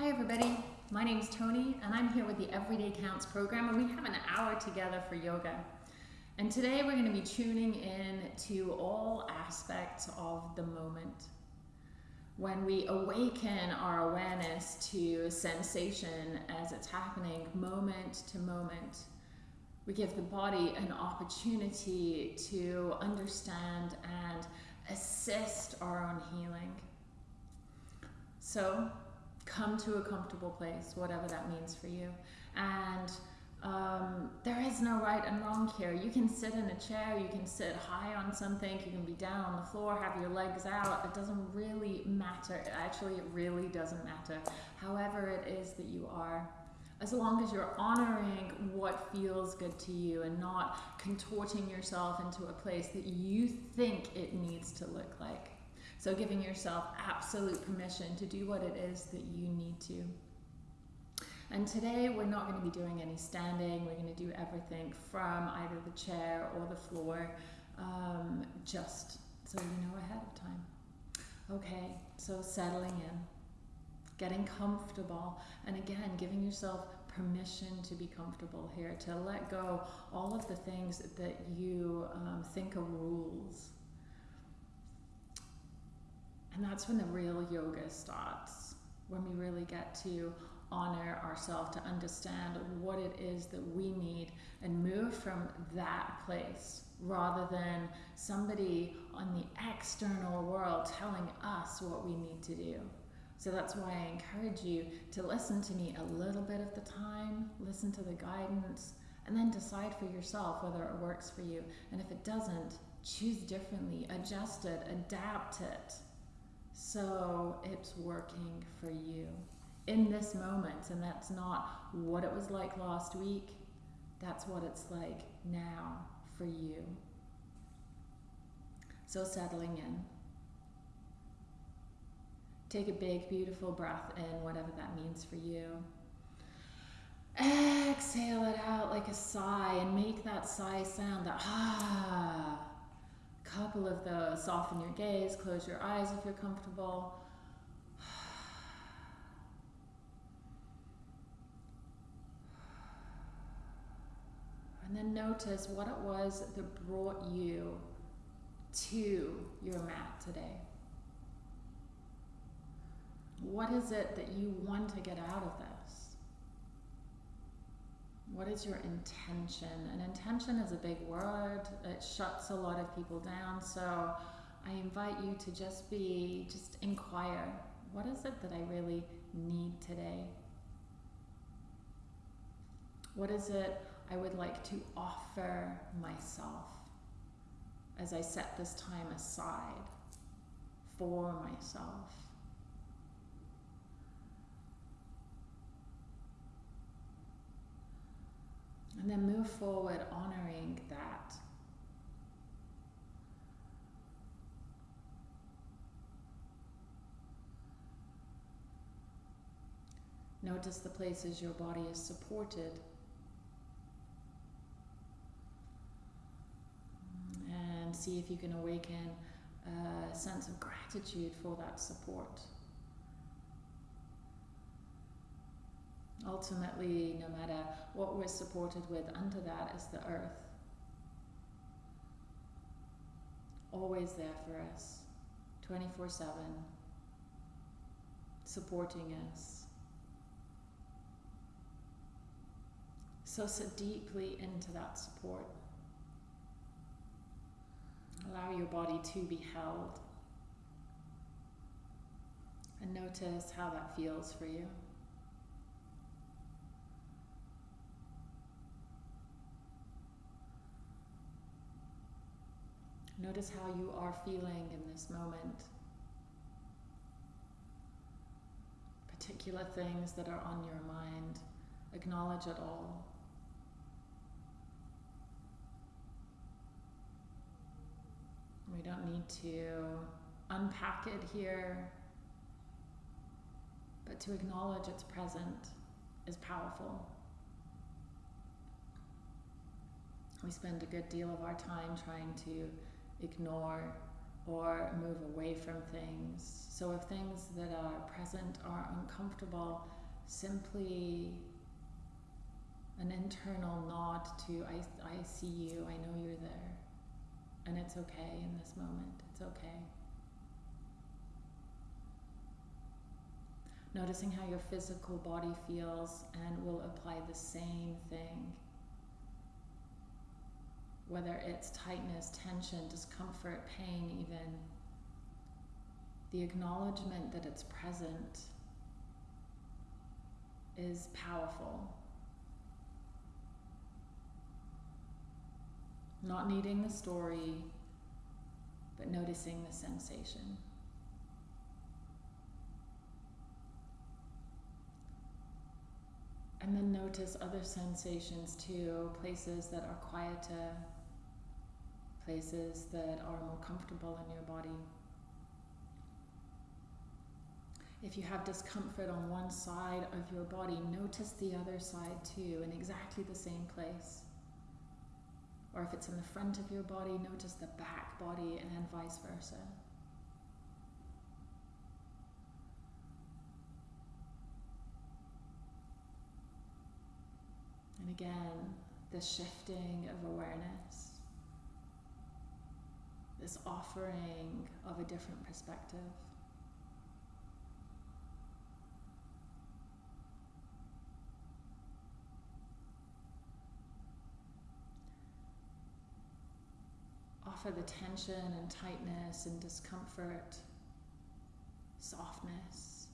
Hi everybody, my name is Tony and I'm here with the Everyday Counts program and we have an hour together for yoga. And today we're going to be tuning in to all aspects of the moment. When we awaken our awareness to sensation as it's happening moment to moment, we give the body an opportunity to understand and assist our own healing. So come to a comfortable place, whatever that means for you. And um, there is no right and wrong here. You can sit in a chair, you can sit high on something, you can be down on the floor, have your legs out. It doesn't really matter. Actually, it really doesn't matter. However, it is that you are. As long as you're honoring what feels good to you and not contorting yourself into a place that you think it needs to look like. So giving yourself absolute permission to do what it is that you need to. And today we're not going to be doing any standing. We're going to do everything from either the chair or the floor, um, just so you know ahead of time. Okay, so settling in, getting comfortable, and again, giving yourself permission to be comfortable here, to let go all of the things that you um, think are rules and that's when the real yoga starts, when we really get to honor ourselves, to understand what it is that we need and move from that place rather than somebody on the external world telling us what we need to do. So that's why I encourage you to listen to me a little bit of the time, listen to the guidance, and then decide for yourself whether it works for you. And if it doesn't, choose differently, adjust it, adapt it so it's working for you in this moment. And that's not what it was like last week. That's what it's like now for you. So settling in. Take a big, beautiful breath in, whatever that means for you. Exhale it out like a sigh and make that sigh sound that ah couple of those. Soften your gaze, close your eyes if you're comfortable. And then notice what it was that brought you to your mat today. What is it that you want to get out of this? What is your intention? And intention is a big word. It shuts a lot of people down. So I invite you to just be, just inquire. What is it that I really need today? What is it I would like to offer myself as I set this time aside for myself? And then move forward honoring that. Notice the places your body is supported. And see if you can awaken a sense of gratitude for that support. Ultimately, no matter what we're supported with, under that is the earth. Always there for us, 24 7, supporting us. So sit deeply into that support. Allow your body to be held. And notice how that feels for you. Notice how you are feeling in this moment. Particular things that are on your mind, acknowledge it all. We don't need to unpack it here, but to acknowledge it's present is powerful. We spend a good deal of our time trying to ignore or move away from things. So if things that are present are uncomfortable, simply an internal nod to I, I see you, I know you're there. And it's okay in this moment. It's okay. Noticing how your physical body feels and we'll apply the same thing. Whether it's tightness, tension, discomfort, pain, even. The acknowledgement that it's present is powerful. Not needing the story, but noticing the sensation. And then notice other sensations too, places that are quieter, places that are more comfortable in your body. If you have discomfort on one side of your body, notice the other side too, in exactly the same place. Or if it's in the front of your body, notice the back body and vice versa. And again, the shifting of awareness, this offering of a different perspective. Offer the tension and tightness and discomfort, softness.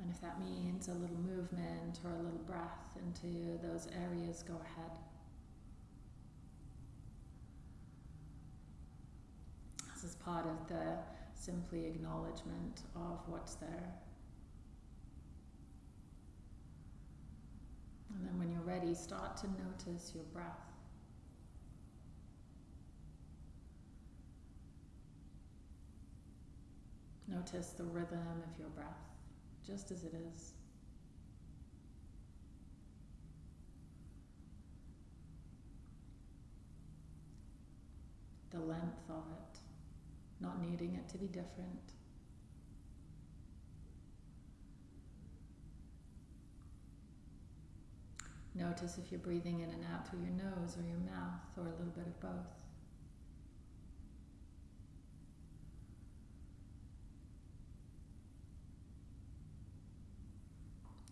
And if that means a little movement or a little breath into those areas, go ahead. This is part of the simply acknowledgement of what's there. And then when you're ready, start to notice your breath. Notice the rhythm of your breath just as it is. The length of it, not needing it to be different. Notice if you're breathing in and out through your nose or your mouth or a little bit of both.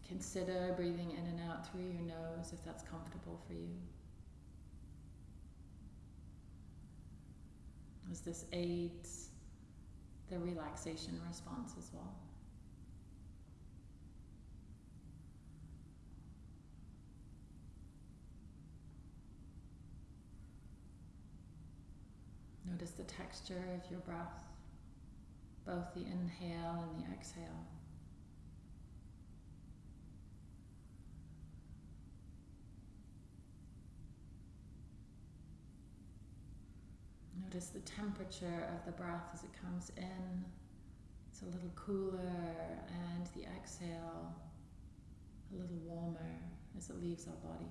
Consider breathing in and out through your nose if that's comfortable for you. As this aids the relaxation response as well. Notice the texture of your breath, both the inhale and the exhale. Notice the temperature of the breath as it comes in. It's a little cooler, and the exhale a little warmer as it leaves our body.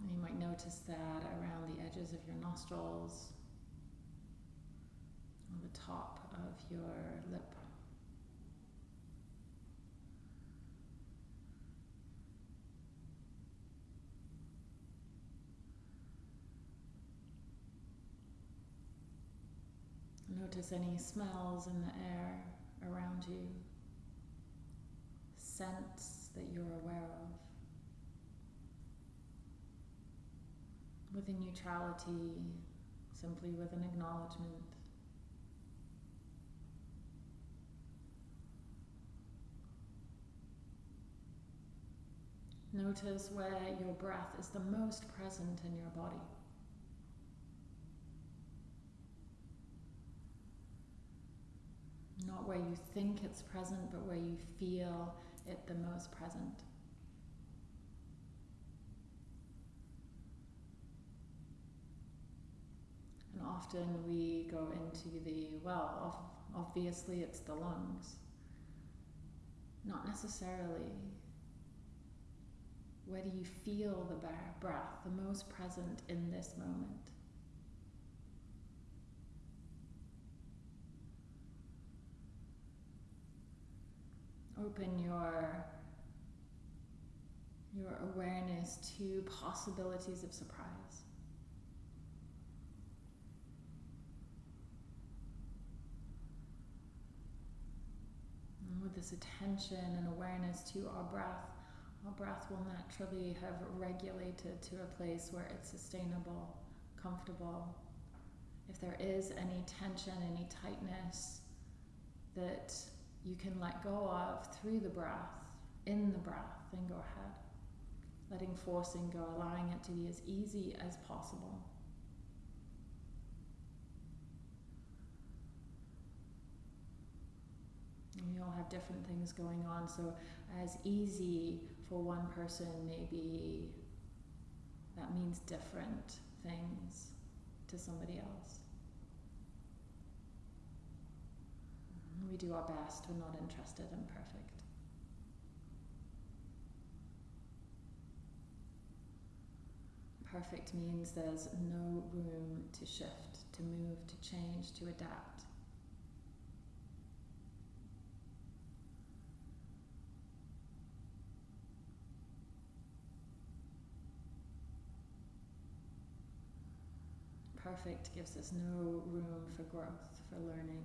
And you might notice that around the edges of your nostrils, on the top of your lip. Notice any smells in the air around you, scents that you're aware of. With a neutrality, simply with an acknowledgement. Notice where your breath is the most present in your body. Not where you think it's present, but where you feel it the most present. And often we go into the, well, obviously it's the lungs. Not necessarily. Where do you feel the breath the most present in this moment? Open your your awareness to possibilities of surprise. And with this attention and awareness to our breath, our breath will naturally have regulated to a place where it's sustainable, comfortable. If there is any tension, any tightness that you can let go of through the breath, in the breath, then go ahead. Letting forcing go, allowing it to be as easy as possible. We all have different things going on, so as easy for one person, maybe that means different things to somebody else. We do our best, we're not interested in perfect. Perfect means there's no room to shift, to move, to change, to adapt. Perfect gives us no room for growth, for learning.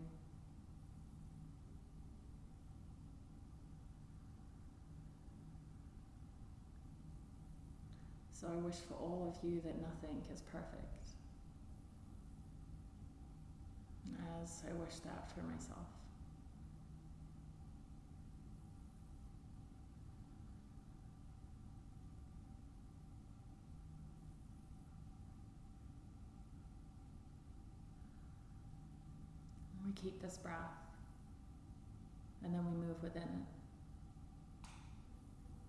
So I wish for all of you that nothing is perfect. As I wish that for myself. We keep this breath and then we move within it.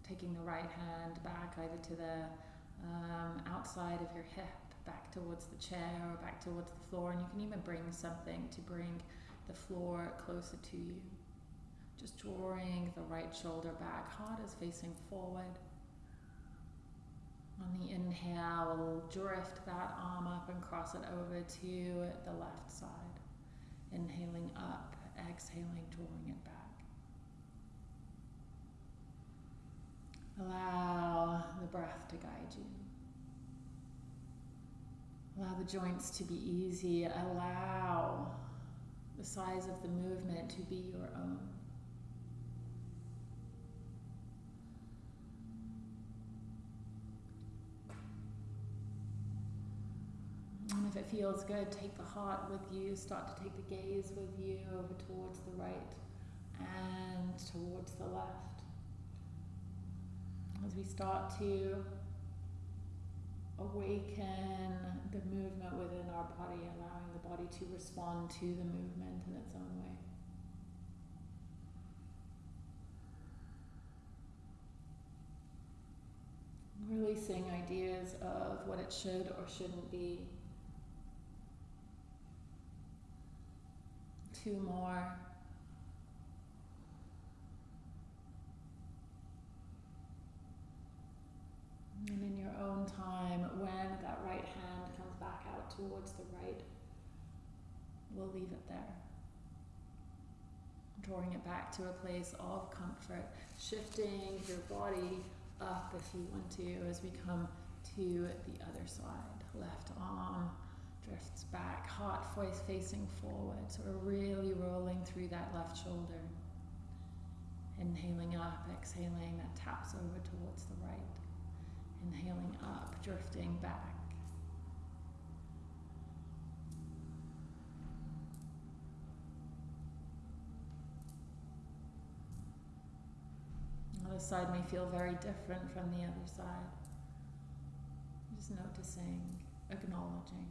Taking the right hand back either to the um, outside of your hip, back towards the chair or back towards the floor, and you can even bring something to bring the floor closer to you. Just drawing the right shoulder back, heart is facing forward. On the inhale, drift that arm up and cross it over to the left side. Inhaling up, exhaling, drawing it back. Allow the breath to guide you. Allow the joints to be easy. Allow the size of the movement to be your own. And if it feels good, take the heart with you, start to take the gaze with you over towards the right and towards the left as we start to awaken the movement within our body, allowing the body to respond to the movement in its own way. Releasing ideas of what it should or shouldn't be. Two more. And in your own time, when that right hand comes back out towards the right, we'll leave it there. Drawing it back to a place of comfort, shifting your body up if you want to as we come to the other side. Left arm drifts back, heart voice facing forward. So we're really rolling through that left shoulder. Inhaling up, exhaling, that taps over towards the right. Inhaling up, drifting back. The other side may feel very different from the other side. Just noticing, acknowledging.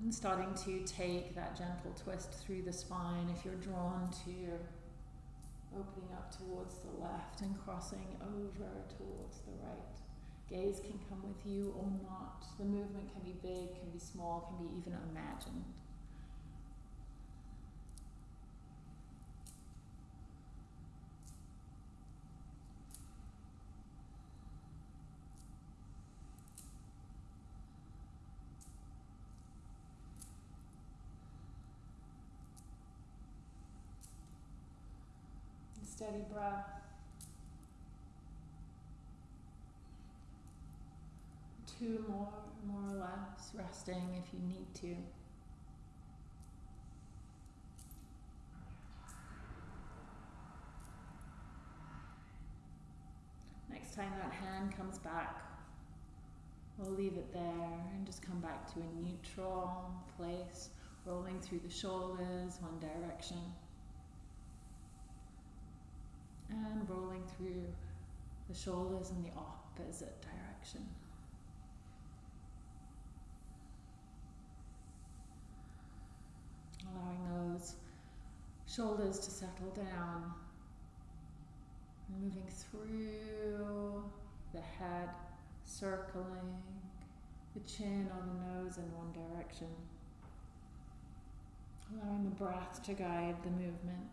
And starting to take that gentle twist through the spine if you're drawn to opening up towards the left and crossing over towards the right. Gaze can come with you or not. The movement can be big, can be small, can be even imagined. Steady breath. Two more, more or less, resting if you need to. Next time that hand comes back, we'll leave it there and just come back to a neutral place, rolling through the shoulders one direction and rolling through the shoulders in the opposite direction. Allowing those shoulders to settle down. Moving through the head, circling the chin or the nose in one direction. Allowing the breath to guide the movement.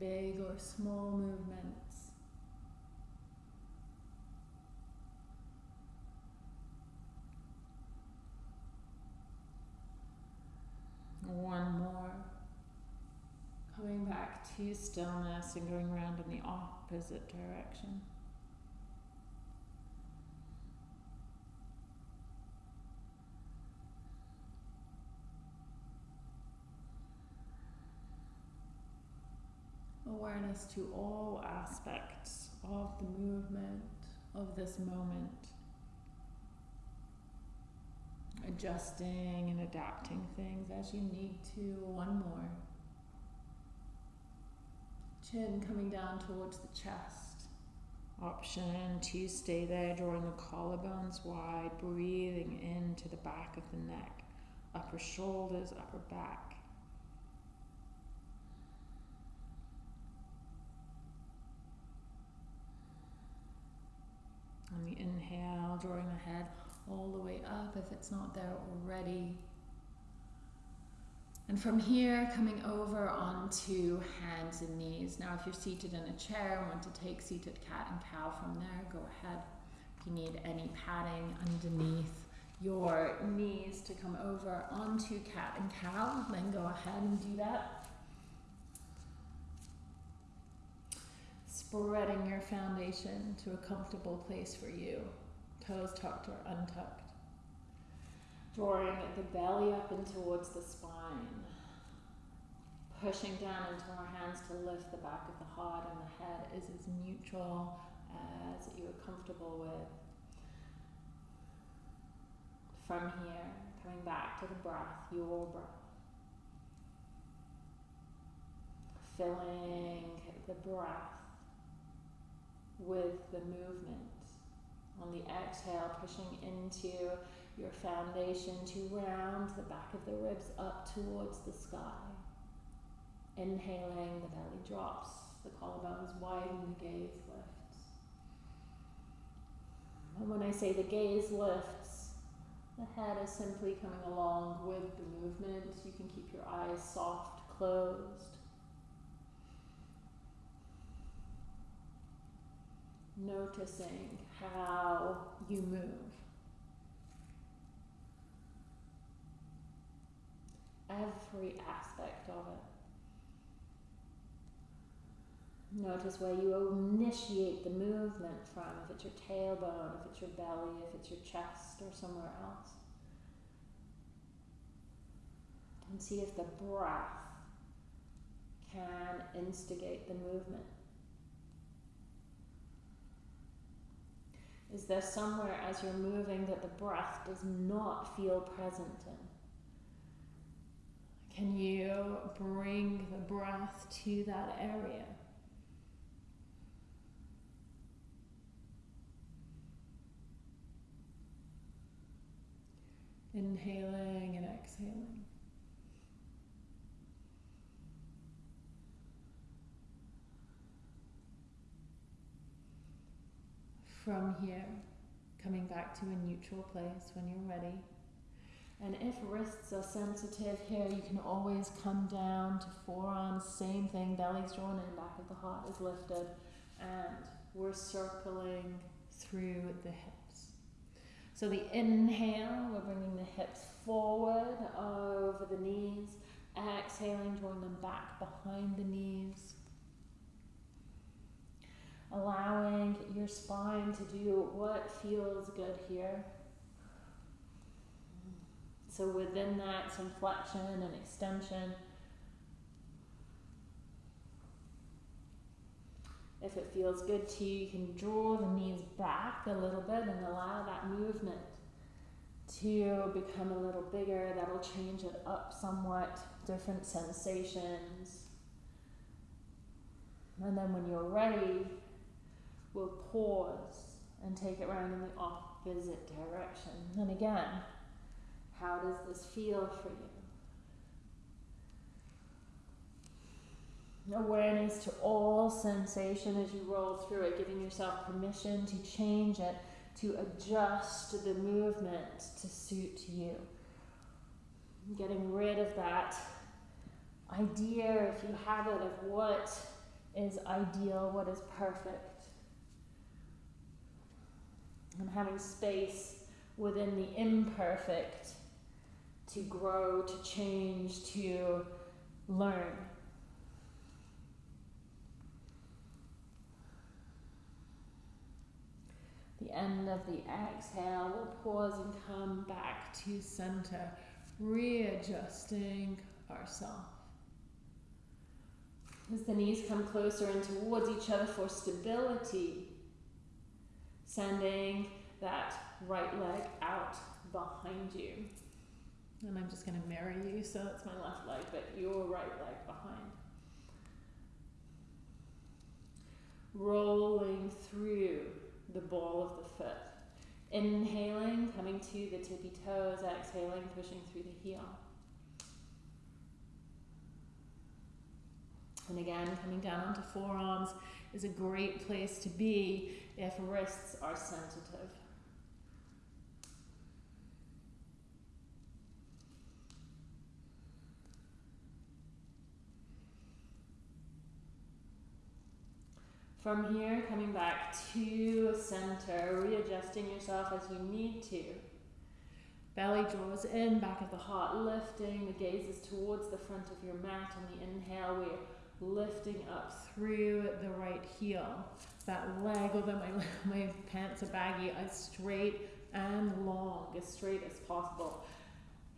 Big or small movements. One more. Coming back to stillness and going around in the opposite direction. Awareness to all aspects of the movement of this moment. Adjusting and adapting things as you need to. One more. Chin coming down towards the chest. Option to stay there, drawing the collarbones wide, breathing into the back of the neck, upper shoulders, upper back. On the inhale, drawing the head all the way up if it's not there already. And from here, coming over onto hands and knees. Now, if you're seated in a chair and want to take seated cat and cow from there, go ahead. If you need any padding underneath your knees to come over onto cat and cow, then go ahead and do that. Spreading your foundation to a comfortable place for you. Toes tucked or untucked. Drawing the belly up and towards the spine. Pushing down into our hands to lift the back of the heart and the head is as neutral as you are comfortable with. From here, coming back to the breath, your breath. Filling the breath with the movement. On the exhale, pushing into your foundation to round the back of the ribs up towards the sky. Inhaling, the belly drops, the collarbones widen, the gaze lifts. And when I say the gaze lifts, the head is simply coming along with the movement. You can keep your eyes soft, closed. Noticing how you move. Every aspect of it. Notice where you initiate the movement from, if it's your tailbone, if it's your belly, if it's your chest, or somewhere else. And see if the breath can instigate the movement. Is there somewhere as you're moving that the breath does not feel present in? Can you bring the breath to that area? Inhaling and exhaling. From here, coming back to a neutral place when you're ready. And if wrists are sensitive here, you can always come down to forearms. Same thing, belly's drawn in, back of the heart is lifted. And we're circling through the hips. So the inhale, we're bringing the hips forward over the knees. exhaling, drawing them back behind the knees. Allowing your spine to do what feels good here. So within that, some flexion and extension. If it feels good to you, you can draw the knees back a little bit and allow that movement to become a little bigger. That'll change it up somewhat, different sensations. And then when you're ready, we'll pause and take it around in the opposite direction. And again, how does this feel for you? Awareness to all sensation as you roll through it, giving yourself permission to change it, to adjust the movement to suit you. Getting rid of that idea, if you have it, of what is ideal, what is perfect. And having space within the imperfect to grow, to change, to learn. The end of the exhale, we'll pause and come back to center, readjusting ourselves. As the knees come closer and towards each other for stability, sending that right leg out behind you. And I'm just going to mirror you, so that's my left leg, but your right leg behind. Rolling through the ball of the foot. Inhaling, coming to the tippy toes, exhaling, pushing through the heel. And again, coming down onto forearms is a great place to be if wrists are sensitive. From here, coming back to center, readjusting yourself as you need to. Belly draws in, back of the heart lifting, the gaze is towards the front of your mat. On the inhale, we're lifting up through the right heel. That leg, although my, my pants are baggy, as straight and long, as straight as possible.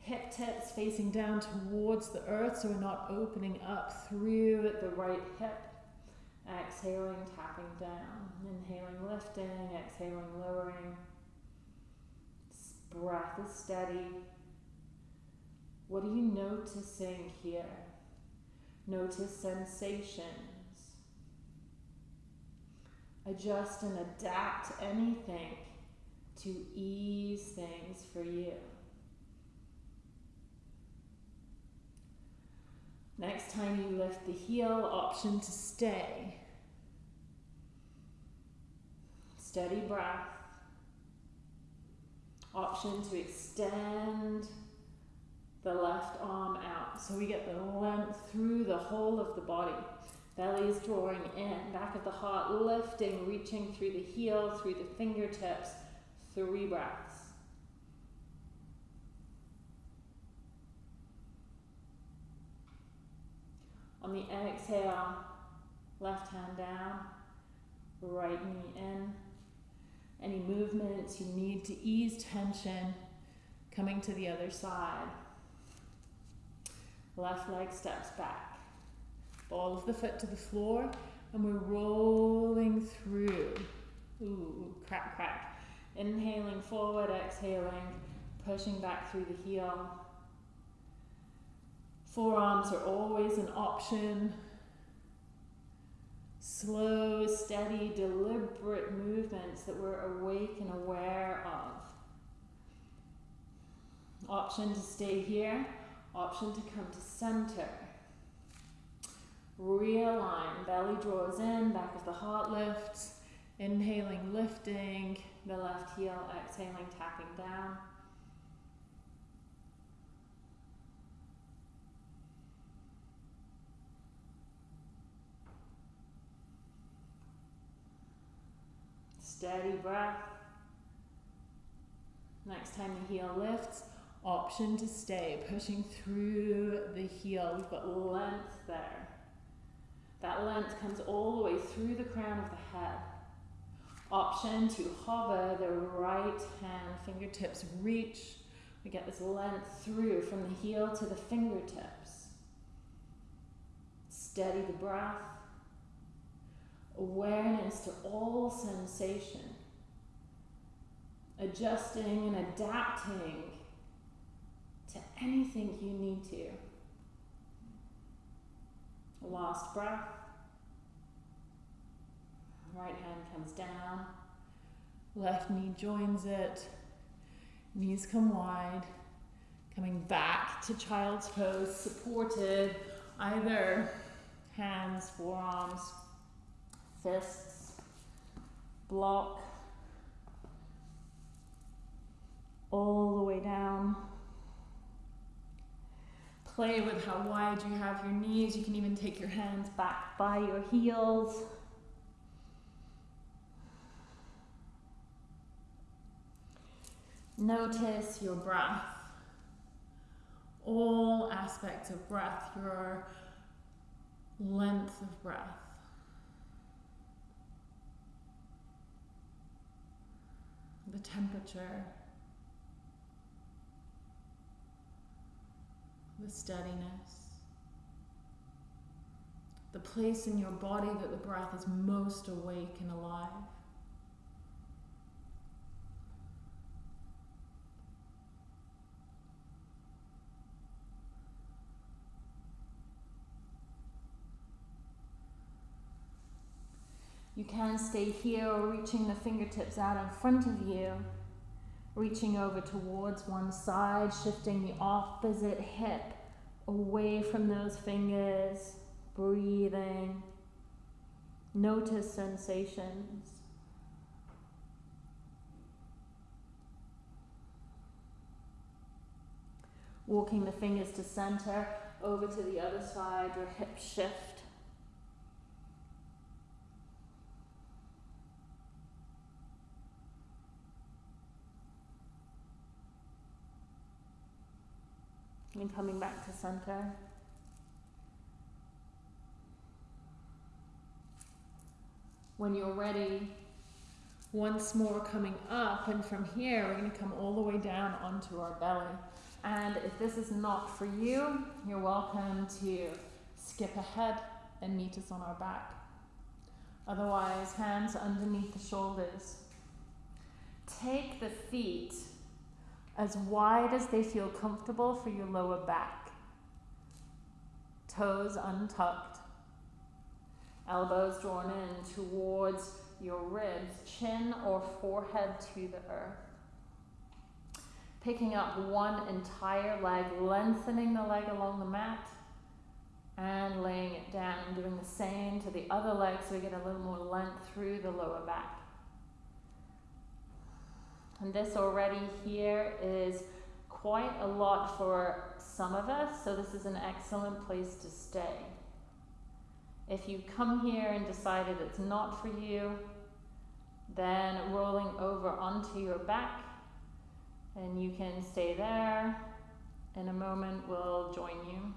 Hip tips facing down towards the earth, so we're not opening up through the right hip Exhaling, tapping down. Inhaling, lifting. Exhaling, lowering. Breath is steady. What are you noticing here? Notice sensations. Adjust and adapt anything to ease things for you. Next time you lift the heel, option to stay. Steady breath. Option to extend the left arm out. So we get the length through the whole of the body. Belly is drawing in, back of the heart lifting, reaching through the heel, through the fingertips. Three breaths. On the exhale, left hand down, right knee in. Any movements you need to ease tension, coming to the other side. Left leg steps back. Ball of the foot to the floor, and we're rolling through. Ooh, crack, crack. Inhaling forward, exhaling, pushing back through the heel. Forearms are always an option. Slow, steady, deliberate movements that we're awake and aware of. Option to stay here, option to come to center. Realign, belly draws in, back of the heart lifts. Inhaling, lifting, the left heel, exhaling, tapping down. Steady breath. Next time the heel lifts, Option to stay, pushing through the heel. We've got length there. That length comes all the way through the crown of the head. Option to hover the right hand, fingertips reach. We get this length through from the heel to the fingertips. Steady the breath. Awareness to all sensation. Adjusting and adapting to anything you need to. Last breath. Right hand comes down. Left knee joins it. Knees come wide. Coming back to child's pose, supported either hands, forearms, fists, block all the way down. Play with how wide you have your knees. You can even take your hands back by your heels. Notice your breath. All aspects of breath, your length of breath. The temperature. The steadiness, the place in your body that the breath is most awake and alive. You can stay here or reaching the fingertips out in front of you reaching over towards one side, shifting the opposite hip away from those fingers, breathing. Notice sensations. Walking the fingers to center, over to the other side, your hip shift. And coming back to center. When you're ready, once more coming up, and from here, we're going to come all the way down onto our belly. And if this is not for you, you're welcome to skip ahead and meet us on our back. Otherwise, hands underneath the shoulders. Take the feet as wide as they feel comfortable for your lower back. Toes untucked, elbows drawn in towards your ribs, chin or forehead to the earth. Picking up one entire leg, lengthening the leg along the mat, and laying it down, doing the same to the other leg so we get a little more length through the lower back. And this already here is quite a lot for some of us, so this is an excellent place to stay. If you come here and decided it's not for you, then rolling over onto your back, and you can stay there. In a moment, we'll join you.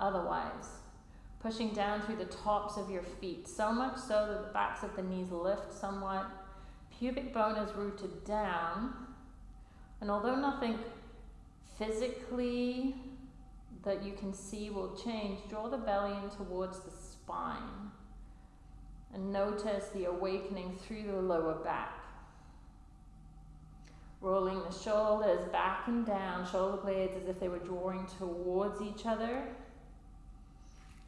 Otherwise, pushing down through the tops of your feet, so much so that the backs of the knees lift somewhat pubic bone is rooted down, and although nothing physically that you can see will change, draw the belly in towards the spine and notice the awakening through the lower back. Rolling the shoulders back and down, shoulder blades as if they were drawing towards each other.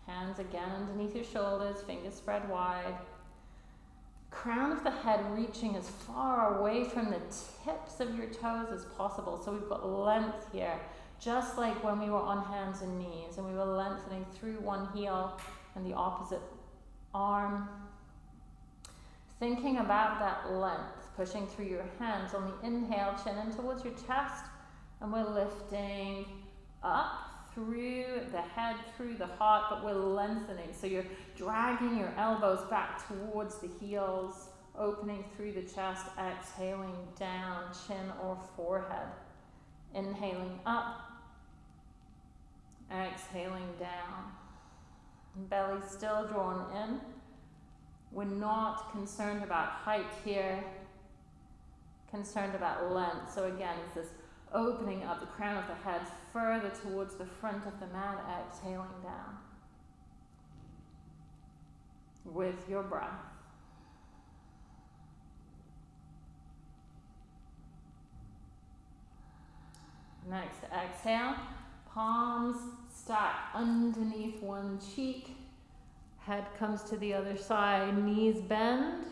Hands again underneath your shoulders, fingers spread wide crown of the head reaching as far away from the tips of your toes as possible. So we've got length here, just like when we were on hands and knees and we were lengthening through one heel and the opposite arm. Thinking about that length, pushing through your hands on the inhale, chin in towards your chest, and we're lifting up through the head, through the heart, but we're lengthening. So you're dragging your elbows back towards the heels, opening through the chest, exhaling down, chin or forehead. Inhaling up, exhaling down. Belly still drawn in. We're not concerned about height here, concerned about length. So again, it's this opening up the crown of the head further towards the front of the mat, exhaling down. With your breath. Next, exhale, palms stack underneath one cheek, head comes to the other side, knees bend,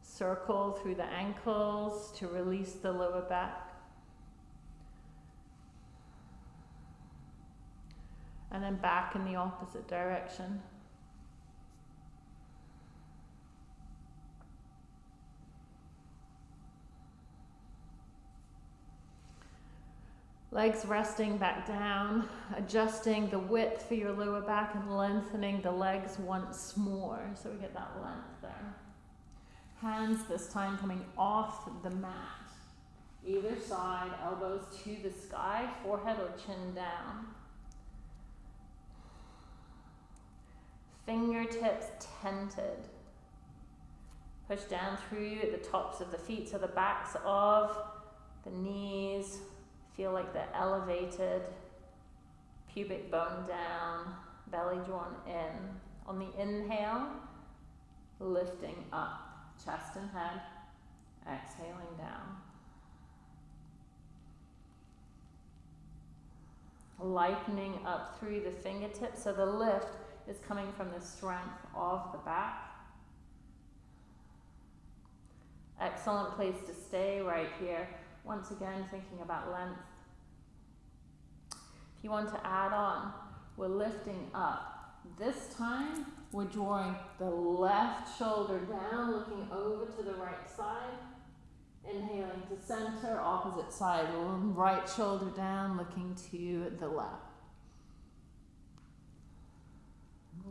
circle through the ankles to release the lower back. And then back in the opposite direction. Legs resting back down, adjusting the width for your lower back and lengthening the legs once more. So we get that length there. Hands this time coming off the mat. Either side, elbows to the sky, forehead or chin down. Fingertips tented. Push down through the tops of the feet, so the backs of the knees, Feel like they're elevated, pubic bone down, belly drawn in. On the inhale, lifting up, chest and head, exhaling down. Lightening up through the fingertips, so the lift is coming from the strength of the back. Excellent place to stay right here. Once again, thinking about length. If you want to add on, we're lifting up. This time, we're drawing the left shoulder down, looking over to the right side. Inhaling to center, opposite side, right shoulder down, looking to the left.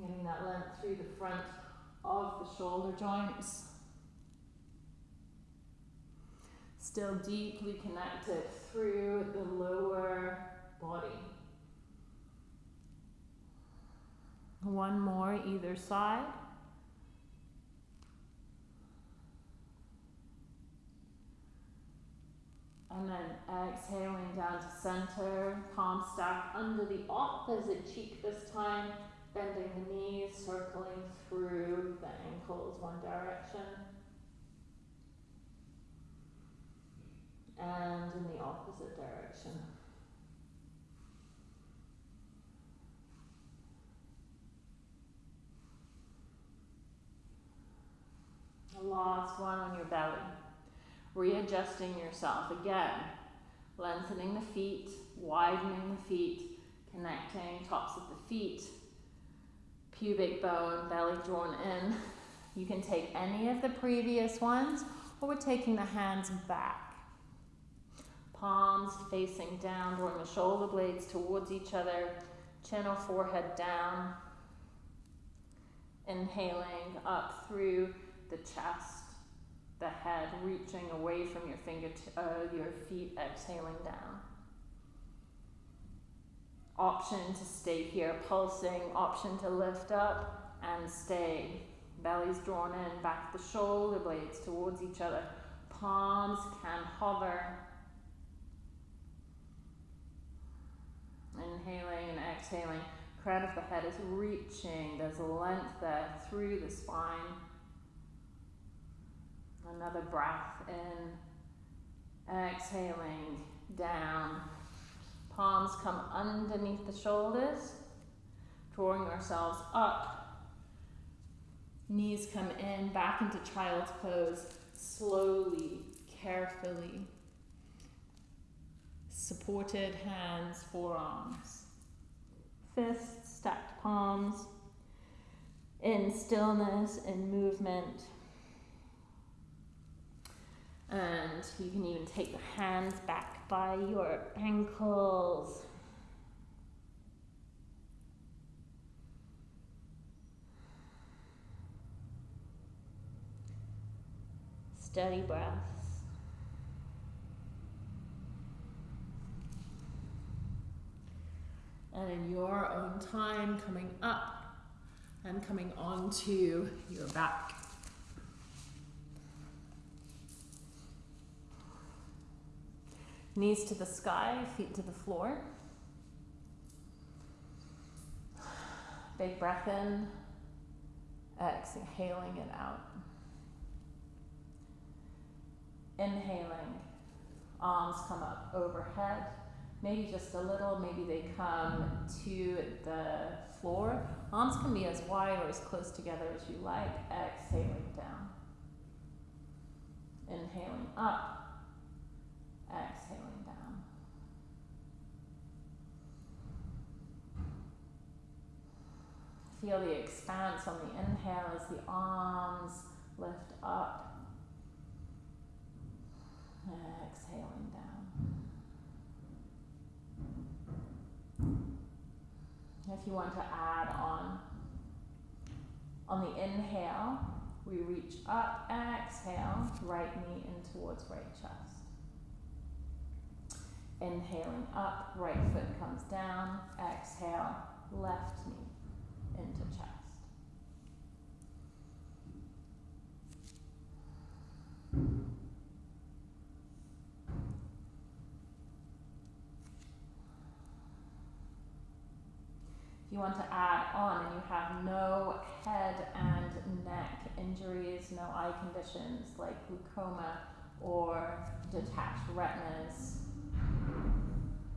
Getting that length through the front of the shoulder joints. still deeply connected through the lower body. One more either side. And then exhaling down to center, palm stack under the opposite cheek this time, bending the knees, circling through the ankles one direction. and in the opposite direction. The last one on your belly. Readjusting yourself again. Lengthening the feet, widening the feet, connecting tops of the feet, pubic bone, belly drawn in. You can take any of the previous ones, or we're taking the hands back palms facing down, drawing the shoulder blades towards each other, chin or forehead down. Inhaling up through the chest, the head reaching away from your finger, uh, your feet, exhaling down. Option to stay here, pulsing, option to lift up and stay. Belly's drawn in, back the shoulder blades towards each other. Palms can hover Inhaling and exhaling. Crown of the head is reaching. There's length there through the spine. Another breath in. Exhaling down. Palms come underneath the shoulders. Drawing ourselves up. Knees come in, back into child's pose. Slowly, carefully supported hands, forearms, fists, stacked palms, in stillness in movement and you can even take the hands back by your ankles. Steady breaths. And in your own time, coming up and coming onto your back. Knees to the sky, feet to the floor. Big breath in, exhaling it out. Inhaling, arms come up overhead, maybe just a little, maybe they come to the floor. Arms can be as wide or as close together as you like. Exhaling down. Inhaling up, exhaling down. Feel the expanse on the inhale as the arms lift up. Exhaling down. If you want to add on, on the inhale, we reach up, exhale, right knee in towards right chest. Inhaling up, right foot comes down, exhale, left knee into chest. If you want to add on and you have no head and neck injuries, no eye conditions like glaucoma or detached retinas,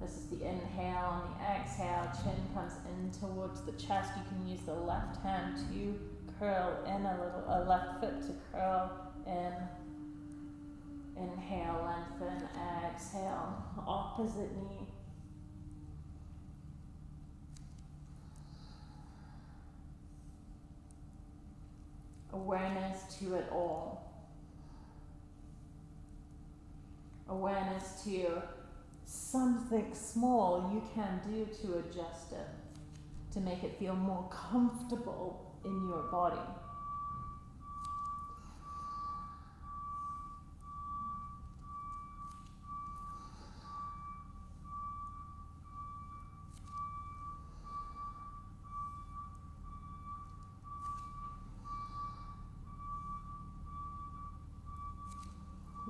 this is the inhale. On the exhale, chin comes in towards the chest. You can use the left hand to curl in a little, a left foot to curl in. Inhale, lengthen, exhale, opposite knee. Awareness to it all. Awareness to something small you can do to adjust it, to make it feel more comfortable in your body.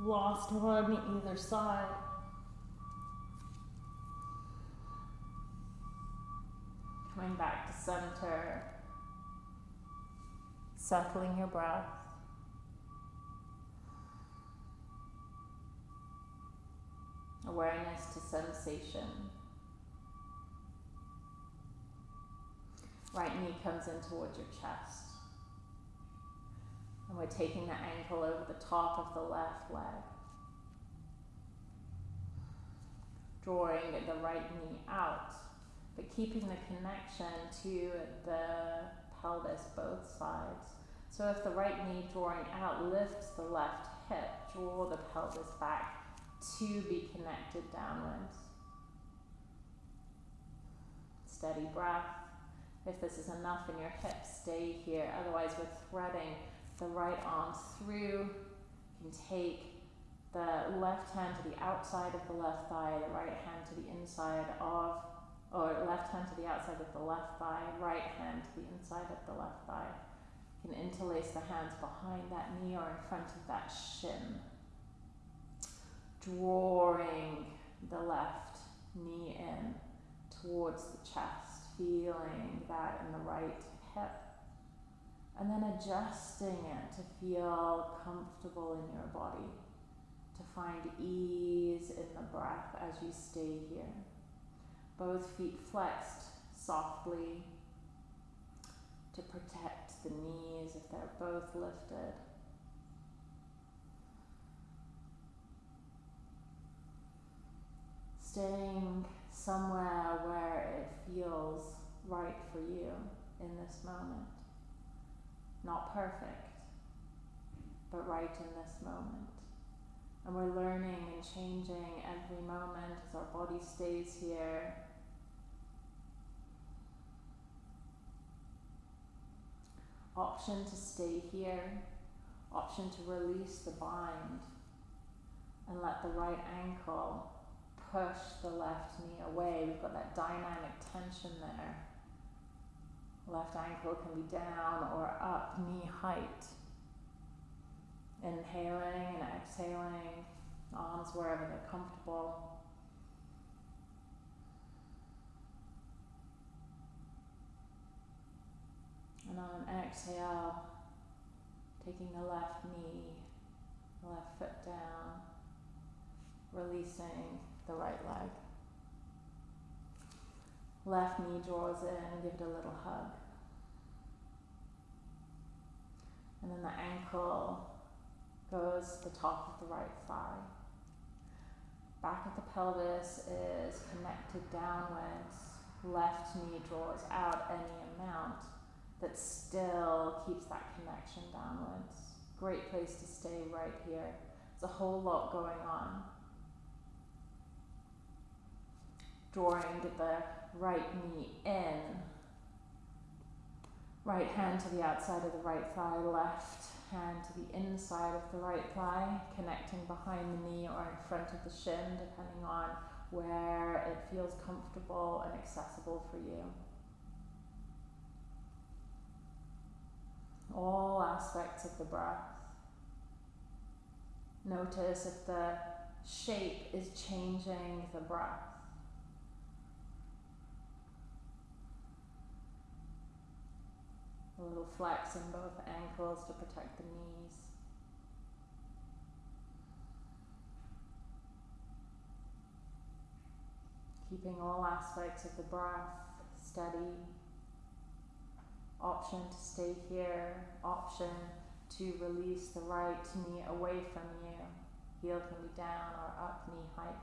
Lost one either side. Coming back to center. Settling your breath. Awareness to sensation. Right knee comes in towards your chest. And we're taking the ankle over the top of the left leg. Drawing the right knee out but keeping the connection to the pelvis both sides. So if the right knee drawing out lifts the left hip, draw the pelvis back to be connected downwards. Steady breath. If this is enough in your hips, stay here. Otherwise, we're threading the right arm through. You can take the left hand to the outside of the left thigh, the right hand to the inside of or left hand to the outside of the left thigh, right hand to the inside of the left thigh. You can interlace the hands behind that knee or in front of that shin. Drawing the left knee in towards the chest, feeling that in the right hip. And then adjusting it to feel comfortable in your body, to find ease in the breath as you stay here both feet flexed softly to protect the knees if they're both lifted. Staying somewhere where it feels right for you in this moment. Not perfect, but right in this moment. And we're learning and changing every moment as our body stays here option to stay here, option to release the bind and let the right ankle push the left knee away. We've got that dynamic tension there. Left ankle can be down or up, knee height. Inhaling and exhaling, arms wherever they're comfortable. And on an exhale, taking the left knee, left foot down, releasing the right leg. Left knee draws in, and give it a little hug. And then the ankle goes to the top of the right thigh. Back of the pelvis is connected downwards. Left knee draws out any amount that still keeps that connection downwards. Great place to stay right here. There's a whole lot going on. Drawing the right knee in. Right hand to the outside of the right thigh, left hand to the inside of the right thigh, connecting behind the knee or in front of the shin, depending on where it feels comfortable and accessible for you. All aspects of the breath. Notice if the shape is changing the breath. A little flex in both ankles to protect the knees. Keeping all aspects of the breath steady. Option to stay here, option to release the right knee away from you. Heel can be down or up, knee height.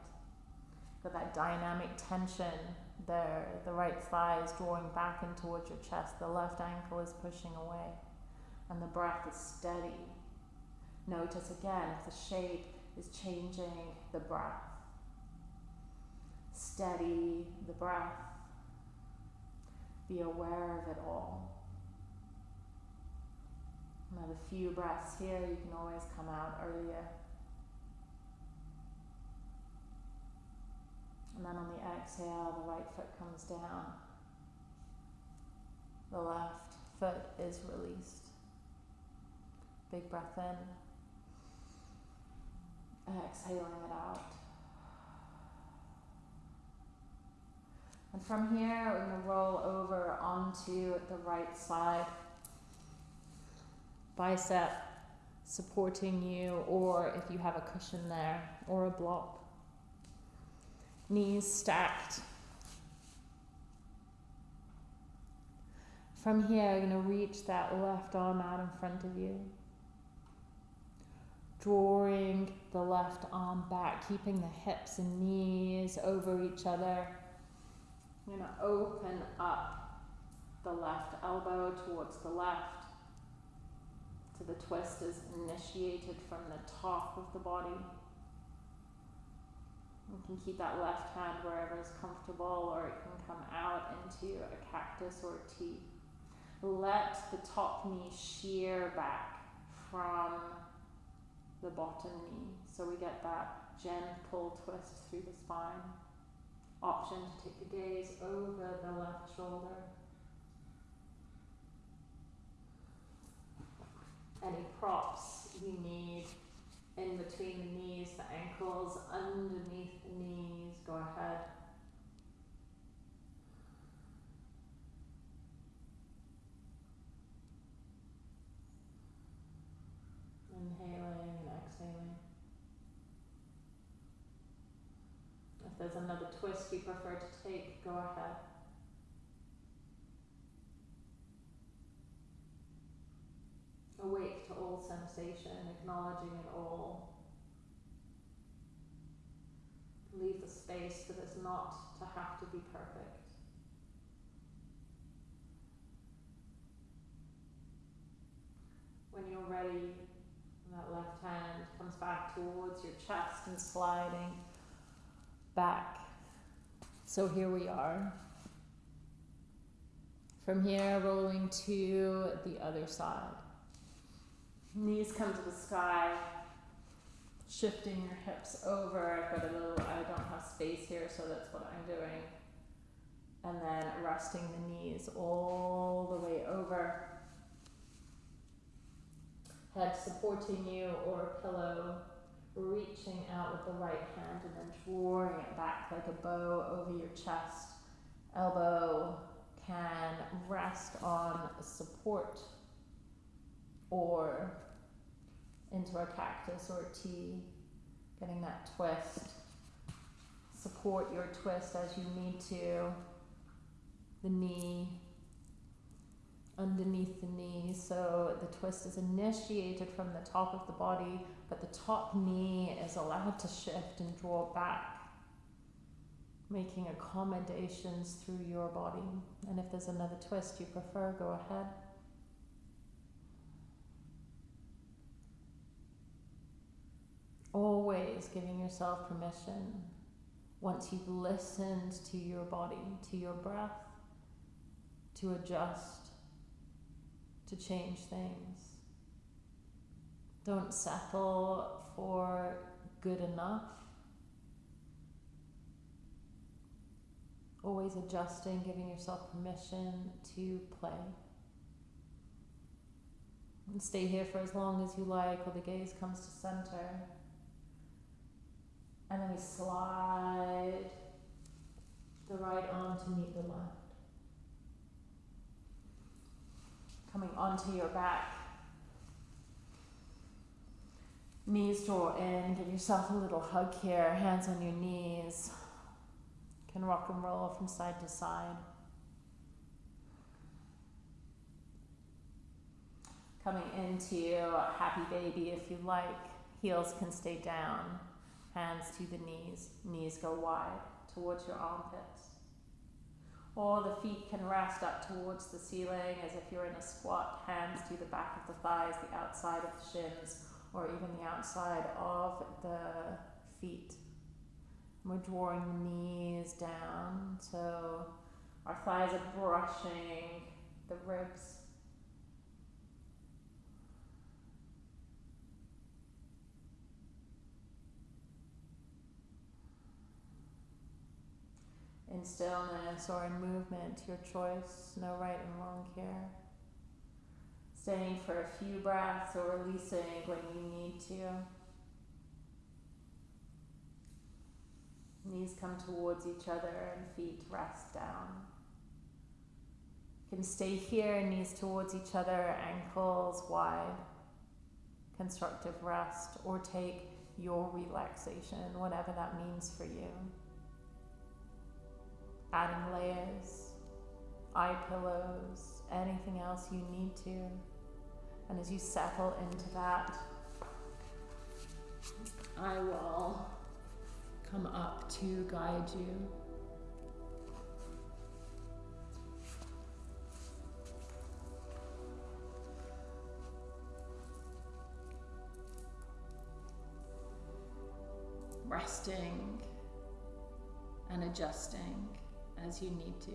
Got that dynamic tension there. The right thigh is drawing back in towards your chest. The left ankle is pushing away. And the breath is steady. Notice again if the shape is changing the breath. Steady the breath. Be aware of it all. Another few breaths here. You can always come out earlier. And then on the exhale, the right foot comes down. The left foot is released. Big breath in. Exhaling it out. And from here, we're going to roll over onto the right side. Bicep supporting you, or if you have a cushion there, or a block knees stacked. From here, you're going to reach that left arm out in front of you. Drawing the left arm back, keeping the hips and knees over each other. You're going to open up the left elbow towards the left. So the twist is initiated from the top of the body. You can keep that left hand wherever is comfortable, or it can come out into a cactus or a T. Let the top knee shear back from the bottom knee. So we get that gentle twist through the spine. Option to take the gaze over the left shoulder. Any props you need in between the knees, the ankles, underneath the knees, go ahead. Inhaling and exhaling. If there's another twist you prefer to take, go ahead. Awake to all sensation, acknowledging it all. Leave the space for this not to have to be perfect. When you're ready, that left hand comes back towards your chest and sliding back. So here we are. From here, rolling to the other side. Knees come to the sky, shifting your hips over. I've got a little, I don't have space here, so that's what I'm doing. And then resting the knees all the way over. Head supporting you or a pillow, reaching out with the right hand and then drawing it back like a bow over your chest. Elbow can rest on support or into a cactus or T, getting that twist. Support your twist as you need to. The knee underneath the knee, so the twist is initiated from the top of the body, but the top knee is allowed to shift and draw back, making accommodations through your body. And if there's another twist you prefer, go ahead. Always giving yourself permission once you've listened to your body, to your breath, to adjust, to change things. Don't settle for good enough. Always adjusting, giving yourself permission to play. And stay here for as long as you like while the gaze comes to center. And then we slide the right arm to meet the left. Coming onto your back. Knees draw in, give yourself a little hug here, hands on your knees. Can rock and roll from side to side. Coming into happy baby if you like. Heels can stay down hands to the knees, knees go wide towards your armpits. Or the feet can rest up towards the ceiling as if you're in a squat, hands to the back of the thighs, the outside of the shins, or even the outside of the feet. We're drawing the knees down so our thighs are brushing the ribs in stillness or in movement, your choice, no right and wrong here. Staying for a few breaths or releasing when you need to. Knees come towards each other and feet rest down. You can stay here, knees towards each other, ankles wide. Constructive rest or take your relaxation, whatever that means for you adding layers, eye pillows, anything else you need to. And as you settle into that, I will come up to guide you. Resting and adjusting as you need to.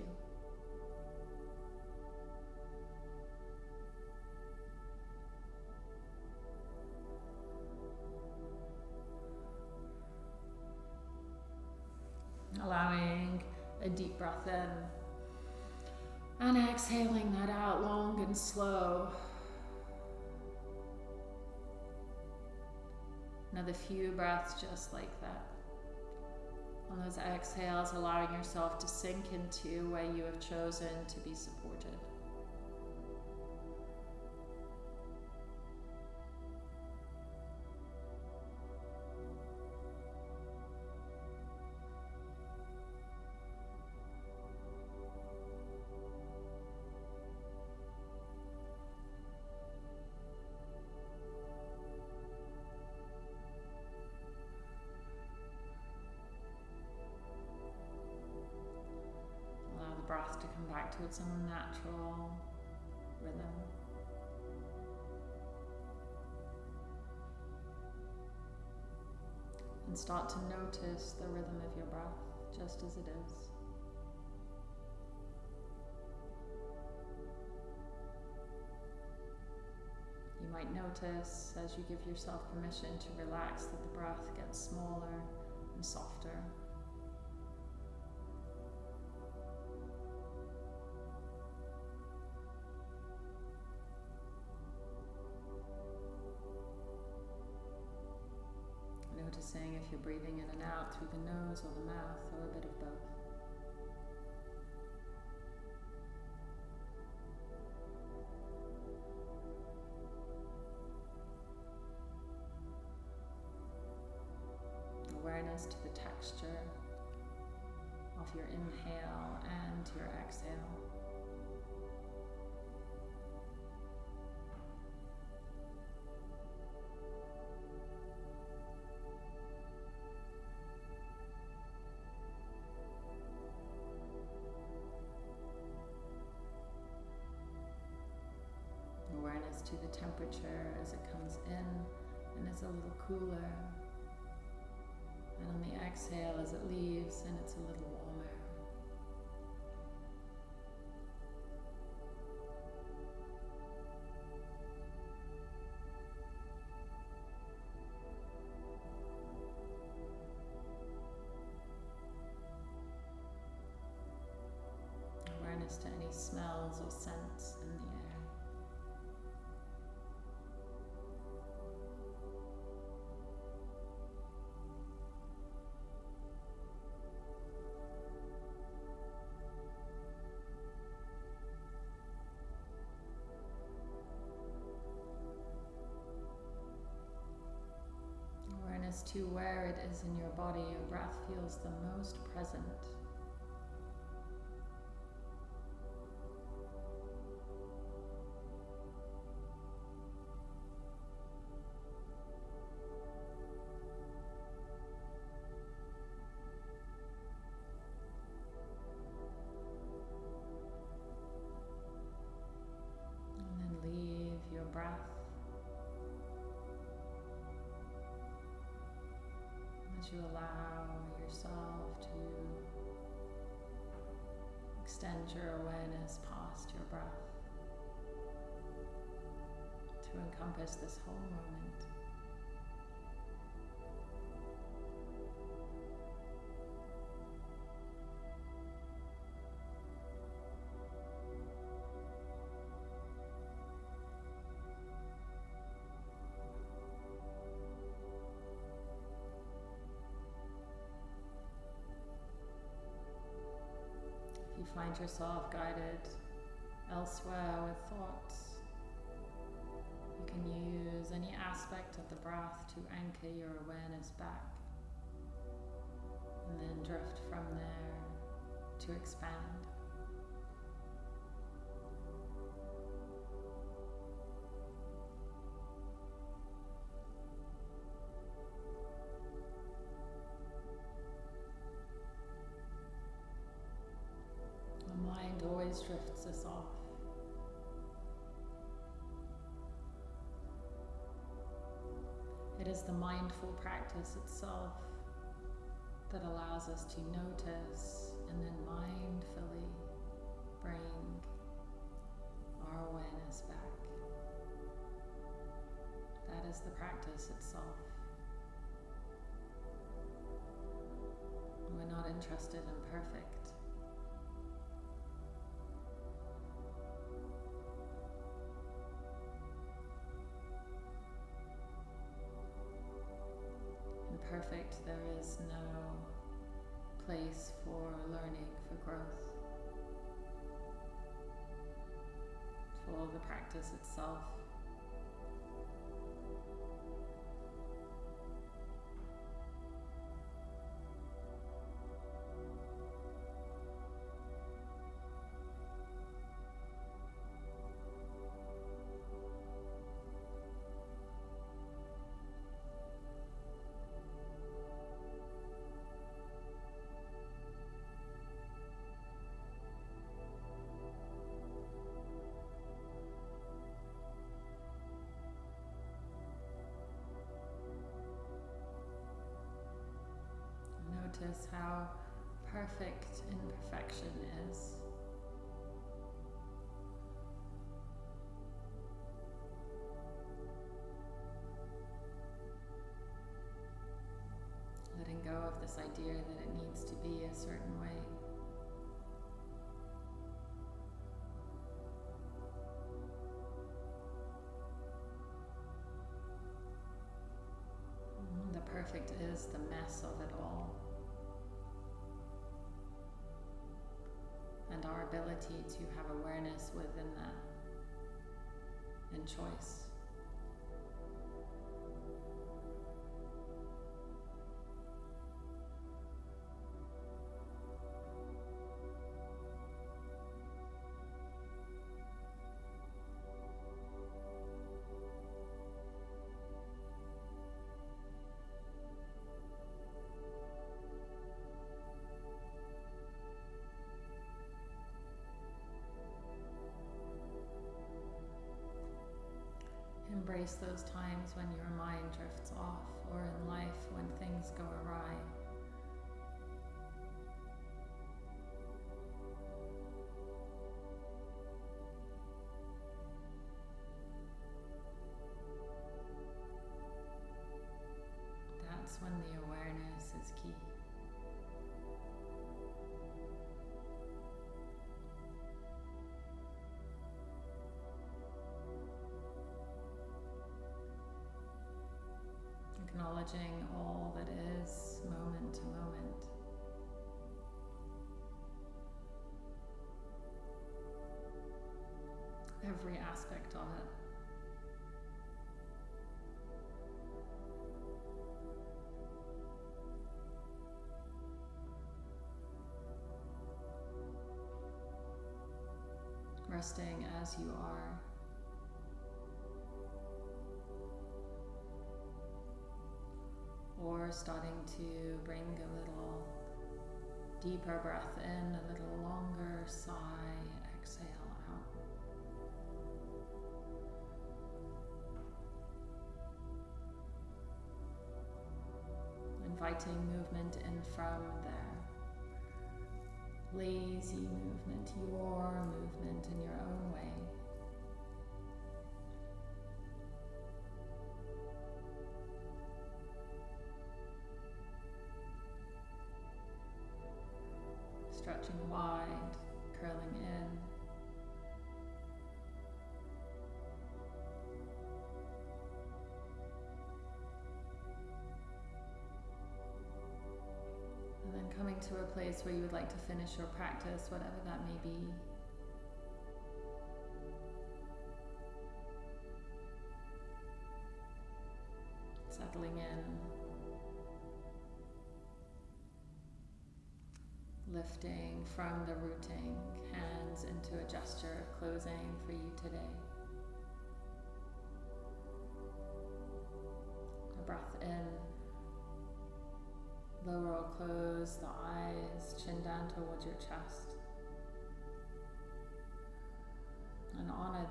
Allowing a deep breath in and exhaling that out long and slow. Another few breaths just like that. On those exhales, allowing yourself to sink into where you have chosen to be supported. Its own natural rhythm. And start to notice the rhythm of your breath just as it is. You You might notice as you give yourself permission to relax that the breath gets smaller and softer. You're breathing in and out through the nose or the mouth or a bit of both. Awareness to the texture of your inhale and your exhale. To the temperature as it comes in and it's a little cooler. And on the exhale as it leaves and it's a little Awareness to where it is in your body your breath feels the most present. You allow yourself to extend your awareness past your breath to encompass this whole moment. Find yourself guided elsewhere with thoughts, you can use any aspect of the breath to anchor your awareness back and then drift from there to expand. Always drifts us off. It is the mindful practice itself that allows us to notice and then mindfully bring our awareness back. That is the practice itself. We're not interested in perfect. Perfect, there is no place for learning, for growth, for the practice itself. notice how perfect imperfection is. Letting go of this idea that it needs to be a certain way. The perfect is the mess of it all. And our ability to have awareness within that and choice. Those times when your mind drifts off or in life when things go awry. Acknowledging all that is moment to moment. Every aspect of it. Resting as you are. Bring a little deeper breath in, a little longer sigh, exhale out. Inviting movement in from there. Lazy movement, your movement in your own way. Stretching wide, curling in. And then coming to a place where you would like to finish your practice, whatever that may be.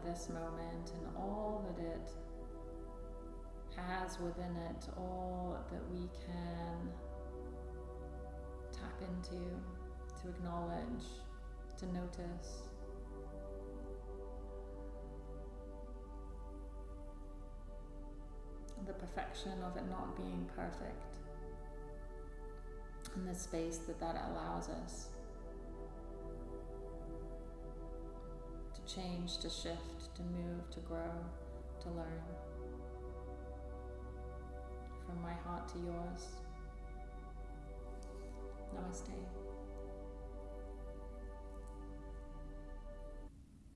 This moment and all that it has within it, all that we can tap into to acknowledge, to notice. The perfection of it not being perfect, and the space that that allows us change, to shift, to move, to grow, to learn. From my heart to yours. Namaste.